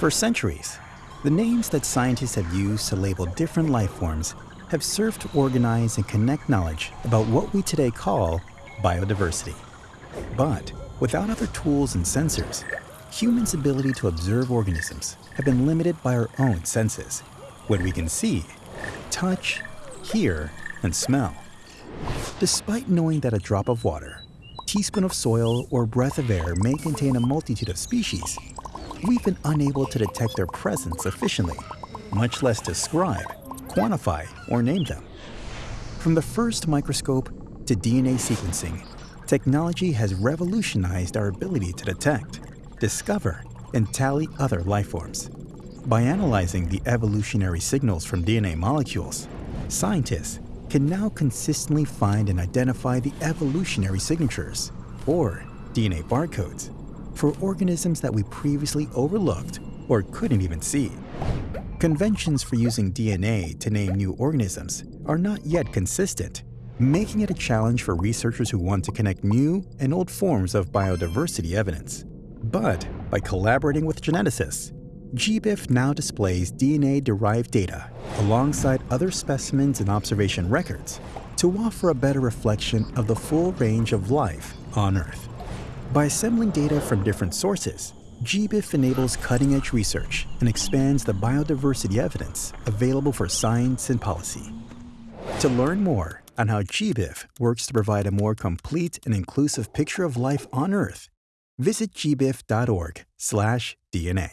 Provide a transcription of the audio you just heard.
For centuries, the names that scientists have used to label different life forms have served to organize and connect knowledge about what we today call biodiversity. But without other tools and sensors, humans' ability to observe organisms have been limited by our own senses, what we can see, touch, hear, and smell. Despite knowing that a drop of water, teaspoon of soil, or breath of air may contain a multitude of species, we've been unable to detect their presence efficiently, much less describe, quantify, or name them. From the first microscope to DNA sequencing, technology has revolutionized our ability to detect, discover, and tally other life forms. By analyzing the evolutionary signals from DNA molecules, scientists can now consistently find and identify the evolutionary signatures, or DNA barcodes, for organisms that we previously overlooked or couldn't even see. Conventions for using DNA to name new organisms are not yet consistent, making it a challenge for researchers who want to connect new and old forms of biodiversity evidence. But by collaborating with geneticists, GBIF now displays DNA-derived data alongside other specimens and observation records to offer a better reflection of the full range of life on Earth. By assembling data from different sources, GBIF enables cutting-edge research and expands the biodiversity evidence available for science and policy. To learn more on how GBIF works to provide a more complete and inclusive picture of life on Earth, visit gbif.org/dna.